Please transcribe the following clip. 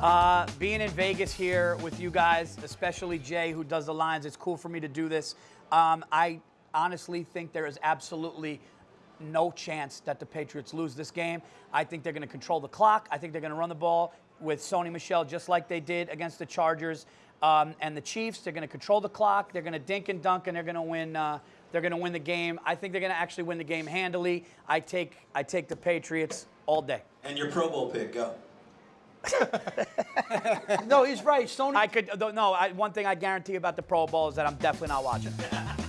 Uh, being in Vegas here with you guys, especially Jay, who does the lines, it's cool for me to do this. Um, I honestly think there is absolutely no chance that the Patriots lose this game. I think they're going to control the clock. I think they're going to run the ball with Sony Michel just like they did against the Chargers um, and the Chiefs. They're going to control the clock. They're going to dink and dunk, and they're going to win. Uh, they're going to win the game. I think they're going to actually win the game handily. I take I take the Patriots all day. And your Pro Bowl pick, go. No, he's right. Sony. I could no. I, one thing I guarantee about the Pro Bowl is that I'm definitely not watching.